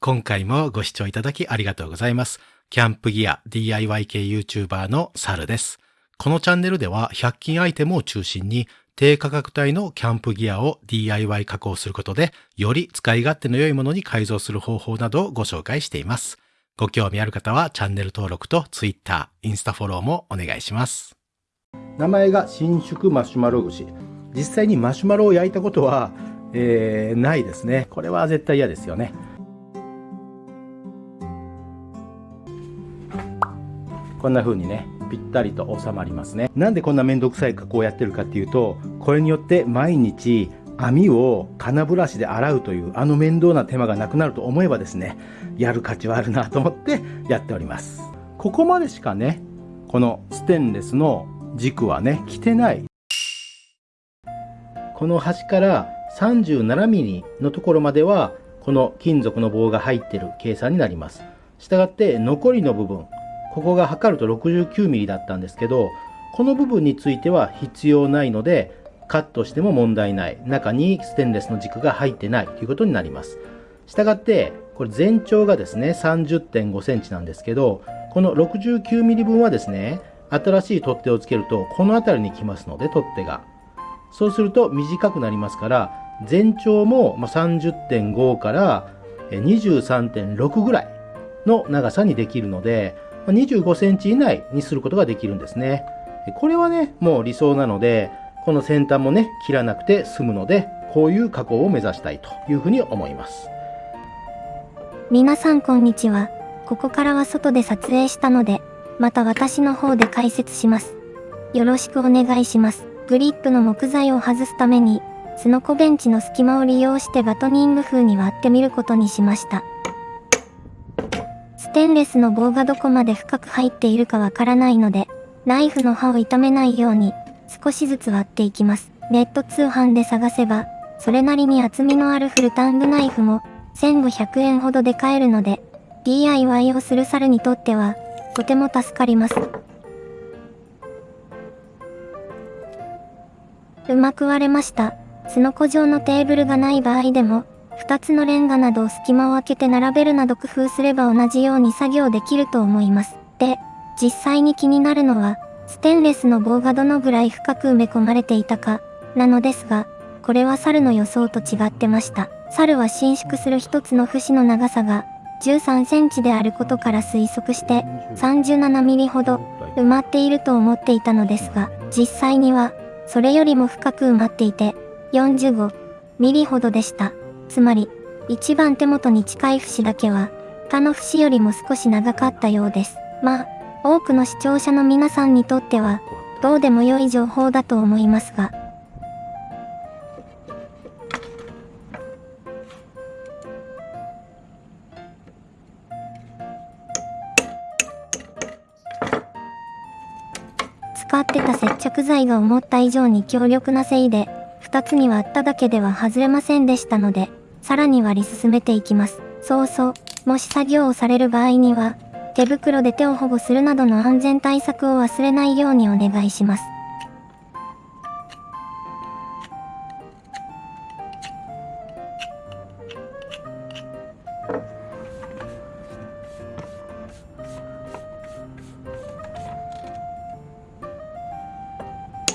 今回もご視聴いただきありがとうございます。キャンプギア DIY 系 YouTuber のサルです。このチャンネルでは100均アイテムを中心に低価格帯のキャンプギアを DIY 加工することでより使い勝手の良いものに改造する方法などをご紹介しています。ご興味ある方はチャンネル登録と Twitter、インスタフォローもお願いします。名前が新宿マシュマロ串実際にマシュマロを焼いたことは、えーないですねこれは絶対嫌ですよねこんな風にねぴったりと収まりますね。なんでこんなめんどくさい加工をやってるかっていうとこれによって毎日網を金ブラシで洗うというあの面倒な手間がなくなると思えばですねやる価値はあるなと思ってやっております。ここまでしかねこのステンレスの軸はね来てない。この端から 37mm のところまではこの金属の棒が入ってる計算になります。したがって残りの部分ここが測ると 69mm だったんですけどこの部分については必要ないのでカットしても問題ない。中にステンレスの軸が入ってないということになります。したがってこれ全長がですね30.5センチなんですけどこの 69mm 分はですね新しい取っ手をつけるとこの辺りに来ますので取っ手が。そうすると短くなりますから全長も30.5から23.6ぐらいの長さにできるので25センチ以内にすることができるんですねこれはねもう理想なのでこの先端もね切らなくて済むのでこういう加工を目指したいというふうに思います皆さんこんにちは。ここからは外で撮影したので、また私の方で解説します。よろしくお願いします。グリップの木材を外すために、スノコベンチの隙間を利用してバトニング風に割ってみることにしました。ステンレスの棒がどこまで深く入っているかわからないので、ナイフの刃を傷めないように、少しずつ割っていきます。ネット通販で探せば、それなりに厚みのあるフルタングナイフも、1500円ほどで買えるので、DIY をする猿にとっては、とても助かります。うまく割れました。スノコ状のテーブルがない場合でも、2つのレンガなどを隙間を空けて並べるなど工夫すれば同じように作業できると思います。で、実際に気になるのは、ステンレスの棒がどのぐらい深く埋め込まれていたか、なのですが、これは猿の予想と違ってました。猿は伸縮する一つの節の長さが13センチであることから推測して37ミリほど埋まっていると思っていたのですが、実際にはそれよりも深く埋まっていて45ミリほどでした。つまり、一番手元に近い節だけは他の節よりも少し長かったようです。まあ、多くの視聴者の皆さんにとってはどうでも良い情報だと思いますが、使ってた接着剤が思った以上に強力なせいで、2つに割っただけでは外れませんでしたので、さらに割り進めていきます。そうそう、もし作業をされる場合には、手袋で手を保護するなどの安全対策を忘れないようにお願いします。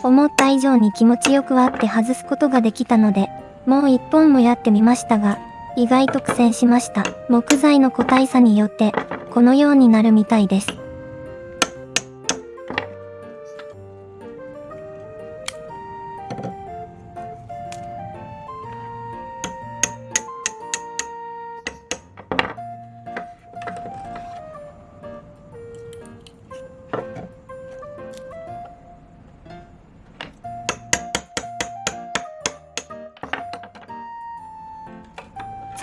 思った以上に気持ちよく割って外すことができたので、もう一本もやってみましたが、意外と苦戦しました。木材の個体差によって、このようになるみたいです。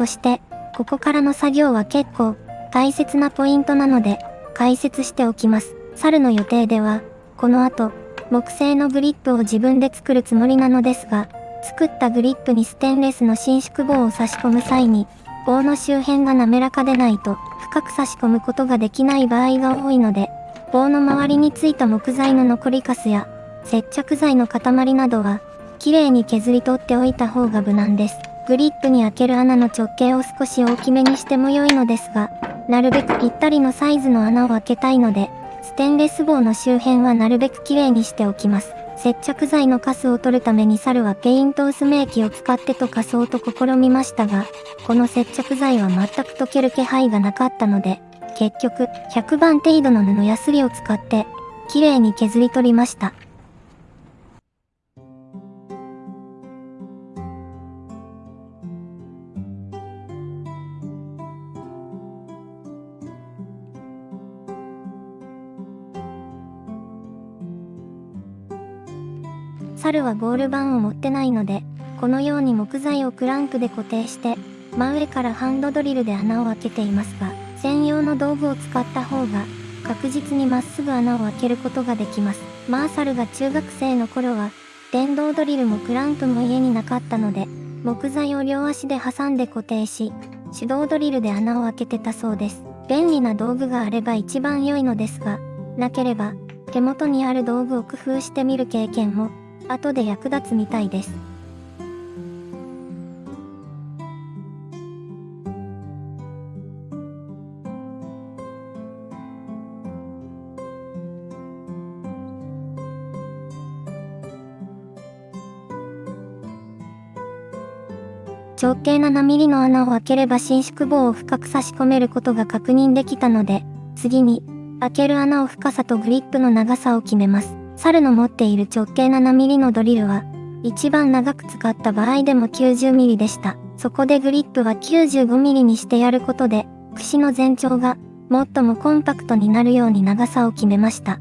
そして、ここからの作業は結構大切なポイントなので解説しておきます。猿の予定では、この後、木製のグリップを自分で作るつもりなのですが、作ったグリップにステンレスの伸縮棒を差し込む際に、棒の周辺が滑らかでないと深く差し込むことができない場合が多いので、棒の周りについた木材の残りカスや接着剤の塊などは、綺麗に削り取っておいた方が無難です。グリップに開ける穴の直径を少し大きめにしても良いのですが、なるべくぴったりのサイズの穴を開けたいので、ステンレス棒の周辺はなるべくきれいにしておきます。接着剤のカスを取るために猿はペイント薄め液を使って溶かそうと試みましたが、この接着剤は全く溶ける気配がなかったので、結局、100番程度の布やすりを使って、きれいに削り取りました。猿はゴール板を持ってないので、このように木材をクランクで固定して、真上からハンドドリルで穴を開けていますが、専用の道具を使った方が、確実にまっすぐ穴を開けることができます。マーサルが中学生の頃は、電動ドリルもクランクも家になかったので、木材を両足で挟んで固定し、手動ドリルで穴を開けてたそうです。便利な道具があれば一番良いのですが、なければ、手元にある道具を工夫してみる経験も後で役立つみたいです。直径7ミリの穴を開ければ伸縮棒を深く差し込めることが確認できたので、次に、開ける穴を深さとグリップの長さを決めます。猿の持っている直径 7mm のドリルは、一番長く使った場合でも 90mm でした。そこでグリップは 95mm にしてやることで、櫛の全長が最もコンパクトになるように長さを決めました。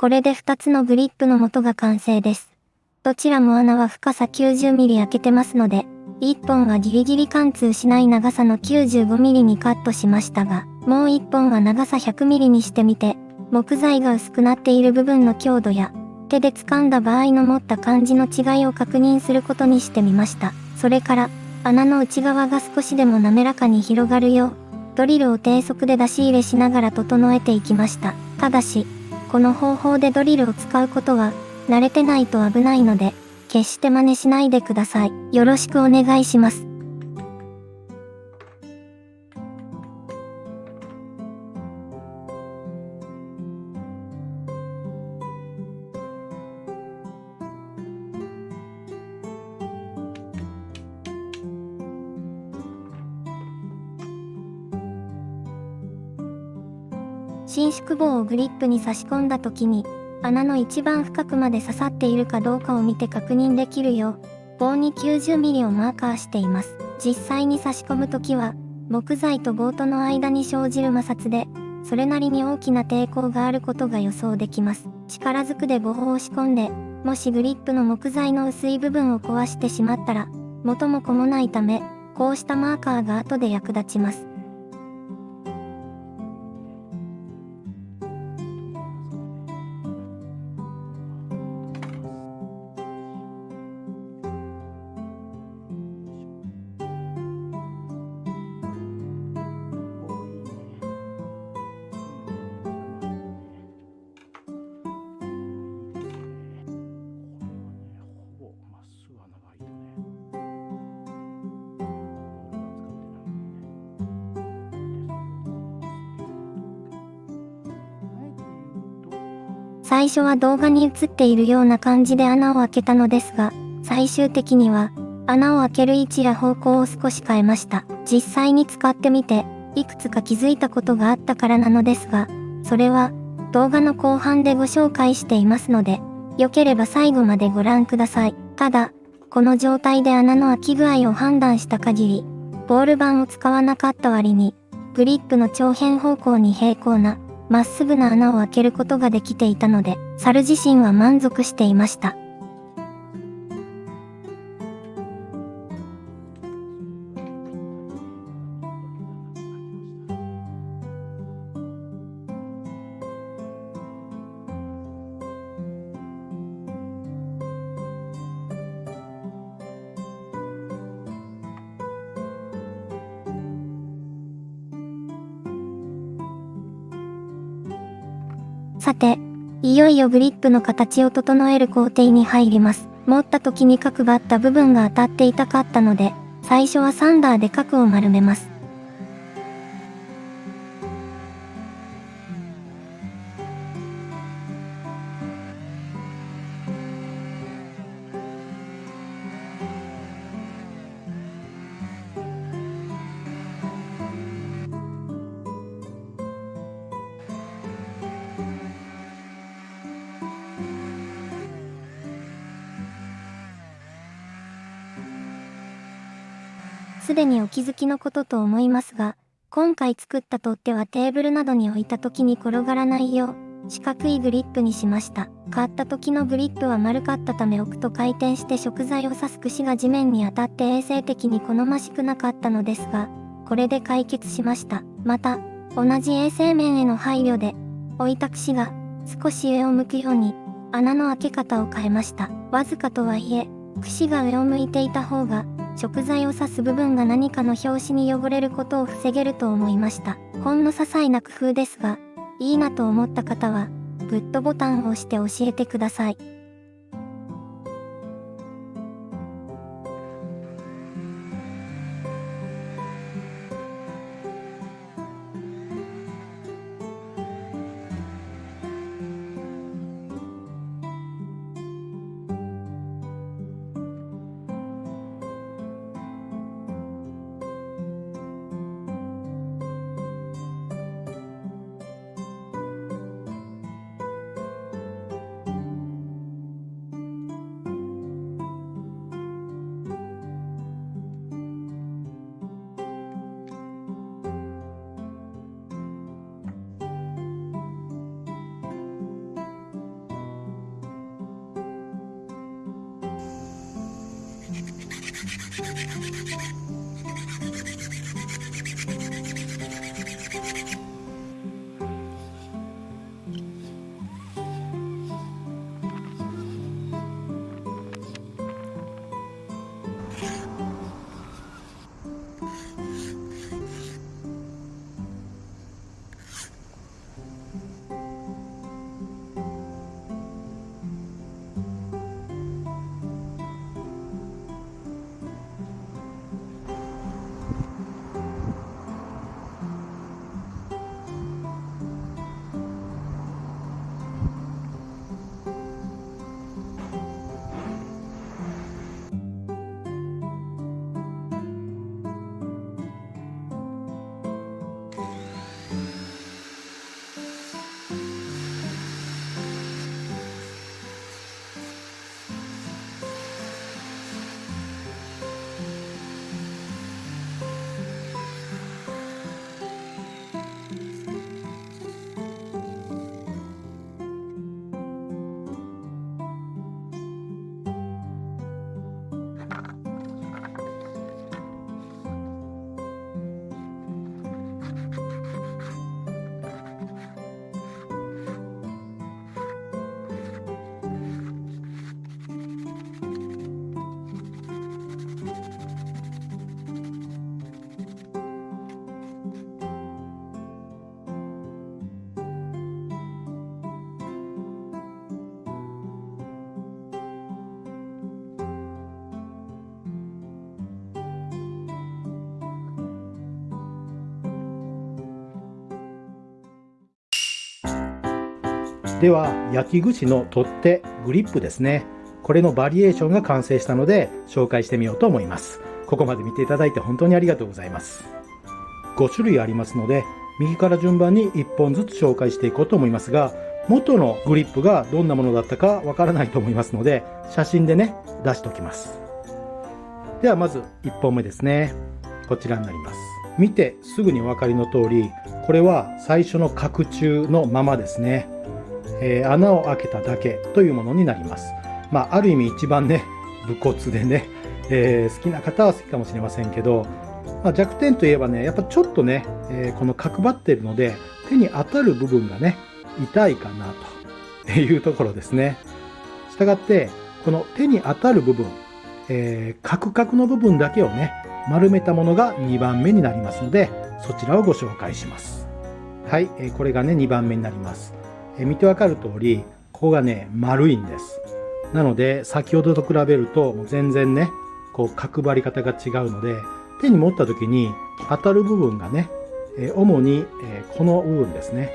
これで2つのグリップの元が完成です。どちらも穴は深さ 90mm 開けてますので、1本はギリギリ貫通しない長さの 95mm にカットしましたが、もう1本は長さ 100mm にしてみて、木材が薄くなっている部分の強度や、手で掴んだ場合の持った感じの違いを確認することにしてみました。それから、穴の内側が少しでも滑らかに広がるよう、ドリルを低速で出し入れしながら整えていきました。ただし、この方法でドリルを使うことは、慣れてないと危ないので、決して真似しないでください。よろしくお願いします。伸縮棒をグリップに差し込んだ時に、穴の一番深くまで刺さっているかどうかを見て確認できるよう、棒に 90mm をマーカーしています。実際に差し込むときは、木材と棒との間に生じる摩擦で、それなりに大きな抵抗があることが予想できます。力ずくで棒を押し込んで、もしグリップの木材の薄い部分を壊してしまったら、元も子もないため、こうしたマーカーが後で役立ちます。最初は動画に映っているような感じで穴を開けたのですが、最終的には穴を開ける位置や方向を少し変えました。実際に使ってみて、いくつか気づいたことがあったからなのですが、それは動画の後半でご紹介していますので、良ければ最後までご覧ください。ただ、この状態で穴の開き具合を判断した限り、ボール板を使わなかった割に、グリップの長辺方向に平行なまっすぐな穴を開けることができていたので、猿自身は満足していました。さて、いよいよグリップの形を整える工程に入ります。持った時に角があった部分が当たっていたかったので、最初はサンダーで角を丸めます。気づきのことと思いますが、今回作った取っ手はテーブルなどに置いた時に転がらないよう、四角いグリップにしました。買った時のグリップは丸かったため置くと回転して食材を刺す串が地面に当たって衛生的に好ましくなかったのですが、これで解決しました。また、同じ衛生面への配慮で、置いた串が少し上を向くように穴の開け方を変えました。わずかとはいえ、串が上を向いていた方が食材を刺す部分が何かの拍子に汚れることを防げると思いました。ほんの些細な工夫ですが、いいなと思った方は、グッドボタンを押して教えてください。では焼き串の取っ手グリップですね。これのバリエーションが完成したので紹介してみようと思います。ここまで見ていただいて本当にありがとうございます。5種類ありますので右から順番に1本ずつ紹介していこうと思いますが元のグリップがどんなものだったかわからないと思いますので写真でね出しておきます。ではまず1本目ですね。こちらになります。見てすぐにお分かりの通りこれは最初の角柱のままですね、えー、穴を開けただけというものになりますまあある意味一番ね武骨でね、えー、好きな方は好きかもしれませんけど、まあ、弱点といえばねやっぱちょっとね、えー、この角張ってるので手に当たる部分がね痛いかなというところですねしたがってこの手に当たる部分えー、カクカクの部分だけをね、丸めたものが2番目になりますので、そちらをご紹介します。はい、えー、これがね、2番目になります。え、見てわかる通り、ここがね、丸いんです。なので、先ほどと比べると、全然ね、こう、角張り方が違うので、手に持った時に当たる部分がね、え、主に、え、この部分ですね。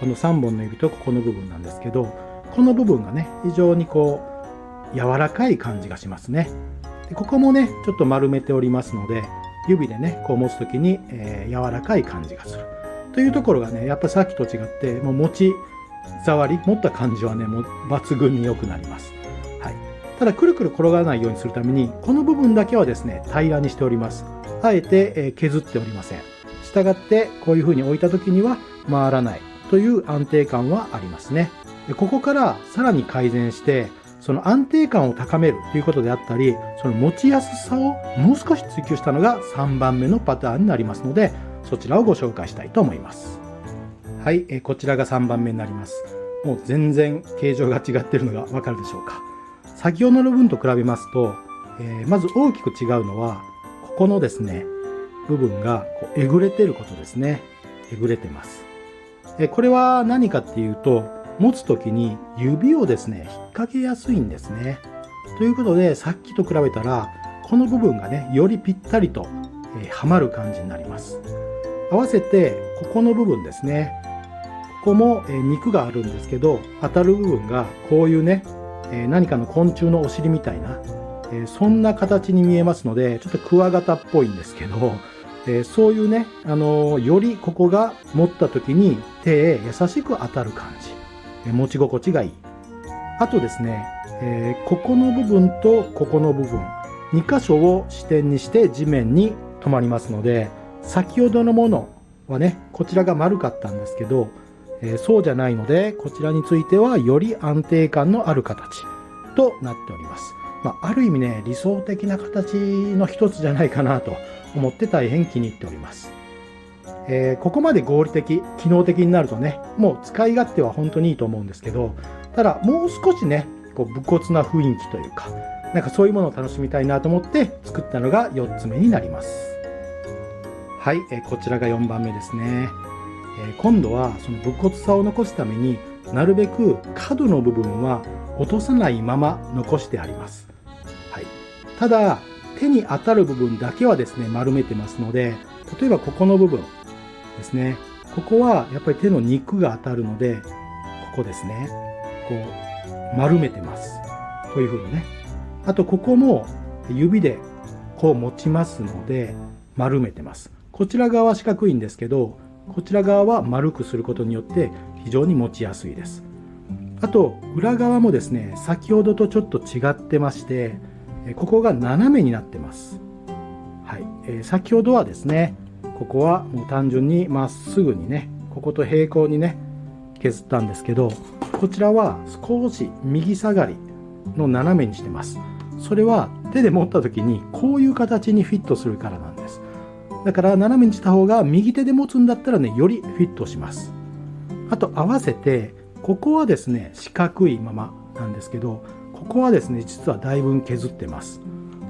この3本の指とここの部分なんですけど、この部分がね、非常にこう、柔らかい感じがしますね。でここもね、ちょっと丸めておりますので、指でね、こう持つ時に、え、柔らかい感じがする。というところがね、やっぱさっきと違って、もう持ち触り、持った感じはね、もう抜群に良くなります。はい。ただ、くるくる転がらないようにするために、この部分だけはですね、平らにしております。あえて、え、削っておりません。したがって、こういう風に置いた時には回らないという安定感はありますね。でここからさらに改善して、その安定感を高めるということであったり、その持ちやすさをもう少し追求したのが3番目のパターンになりますので、そちらをご紹介したいと思います。はい、えこちらが3番目になります。もう全然形状が違ってるのがわかるでしょうか。先ほどの分と比べますと、えー、まず大きく違うのは、ここのですね、部分がこうえぐれてることですね。えぐれてます。えこれは何かっていうと、持つ時に指をですね、引っ掛けやすいんですね。ということで、さっきと比べたら、この部分がね、よりぴったりと、えー、はまる感じになります。合わせて、ここの部分ですね。ここも、肉があるんですけど、当たる部分がこういうね、何かの昆虫のお尻みたいな、そんな形に見えますので、ちょっとクワガタっぽいんですけど、そういうね、あのよりここが持った時に手へ優しく当たる感じ。持ち心地がいい。あとですね、ここの部分とここの部分、2箇所を支点にして地面に止まりますので、先ほどのものはね、こちらが丸かったんですけど、えー、そうじゃないので、こちらについてはより安定感のある形となっております。まあ、ある意味ね、理想的な形の一つじゃないかなと思って大変気に入っております。えー、ここまで合理的、機能的になるとね、もう使い勝手は本当にいいと思うんですけど、ただもう少しね、こう武骨な雰囲気というか、なんかそういうものを楽しみたいなと思って作ったのが4つ目になります。はい、え、こちらが4番目ですね。え、今度はその武骨さを残すためになるべく角の部分は落とさないまま残してあります。はい、ただ手に当たる部分だけはですね丸めてますので例えばここの部分ですね。ここはやっぱり手の肉が当たるので、ここですね。こう、丸めてます。こういう風にね。あと、ここも指でこう持ちますので、丸めてます。こちら側は四角いんですけど、こちら側は丸くすることによって非常に持ちやすいです。あと、裏側もですね、先ほどとちょっと違ってまして、ここが斜めになってます。はい。えー、先ほどはですね、ここはもう単純にまっすぐにねここと平行にね削ったんですけどこちらは少し右下がりの斜めにしてますそれは手で持った時にこういう形にフィットするからなんですだから斜めにした方が右手で持つんだったらねよりフィットします。あと合わせてここはですね四角いままなんですけどここはですね実はだいぶ削ってます。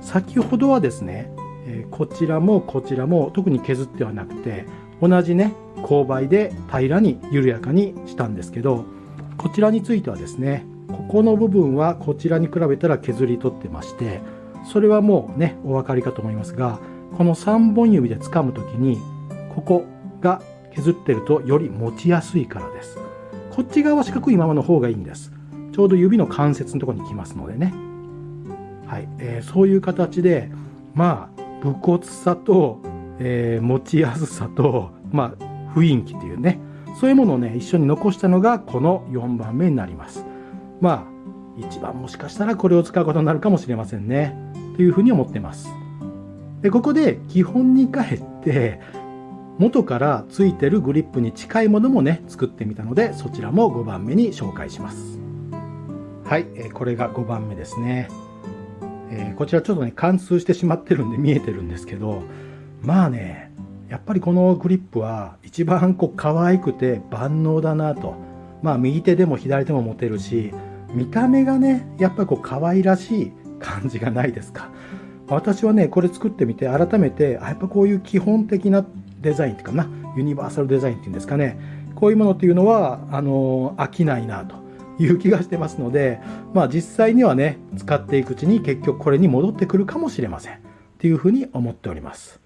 先ほどはですねえこちらもこちらも特に削ってはなくて同じね勾配で平らに緩やかにしたんですけどこちらについてはですねここの部分はこちらに比べたら削り取ってましてそれはもうねお分かりかと思いますがこの3本指で掴む時にここが削ってるとより持ちやすいからです。こっち側は四角いままの方がいいんです。ちょうど指の関節のとこに来ますのでね。はい、えー、そういう形でまあ武骨さと、えー、持ちやすさとまあ雰囲気っていうね。そういうものをね一緒に残したのがこの4番目になります。まあ一番もしかしたらこれを使うことになるかもしれませんね。というふうに思ってます。でここで基本に帰って元からついてるグリップに近いものもね作ってみたのでそちらも5番目に紹介します。はい、これが5番目ですね、え、こちらちょっとね貫通してしまってるんで見えてるんですけどまあねやっぱりこのグリップは一番こう可愛くて万能だなと。まあ右手でも左手も持てるし見た目がねやっぱりこう可愛らしい感じがないですか。私はねこれ作ってみて改めてやっぱこういう基本的なデザインっていうかなユニバーサルデザインっていうんですかね。こういうものっていうのはあの飽きないなという気がしてますのでまあ実際にはね使っていくうちに結局これに戻ってくるかもしれません。っていうふうに思っております。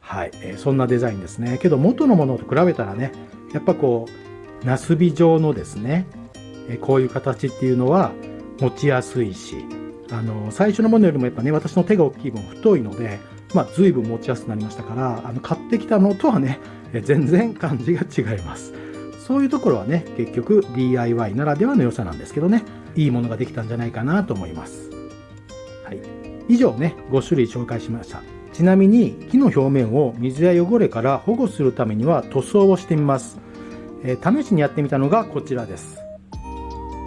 はい、えー、そんなデザインですね。けど元のものと比べたらねやっぱこうナスビ状のですねえこういう形っていうのは持ちやすいしあの最初のものよりもやっぱね私の手が大きい分太いので、まあ、随分持ちやすくなりましたからあの買ってきたのとはね全然感じが違います。そういうところはね結局 DIY ならではの良さなんですけどねいいものができたんじゃないかなと思います、はい、以上ね5種類紹介しました。ちなみに木の表面を水や汚れから保護するためには塗装をしてみます、えー、試しにやってみたのがこちらです。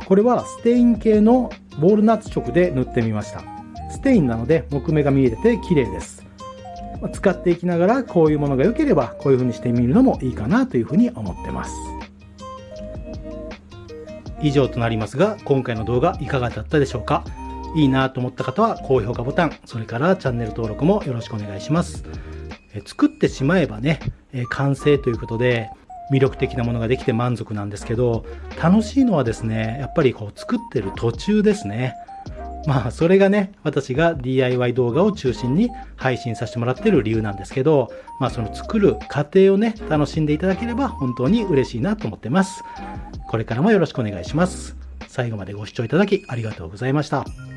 これはステイン系のボールナッツ色で塗ってみました。ステインなので木目が見えてて綺麗です。使っていきながらこういうものが良ければこういう風にしてみるのもいいかなという風に思ってます。以上となりますが今回の動画いかがだったでしょうか？いいなと思った方は高評価ボタン、それからチャンネル登録もよろしくお願いします。え作ってしまえばね、え完成ということで、魅力的なものができて満足なんですけど楽しいのはですねやっぱりこう作ってる途中ですね。まあそれがね私が DIY 動画を中心に配信させてもらってる理由なんですけどまあその作る過程をね楽しんでいただければ本当に嬉しいなと思ってます。これからもよろしくお願いします。最後までご視聴いただきありがとうございました。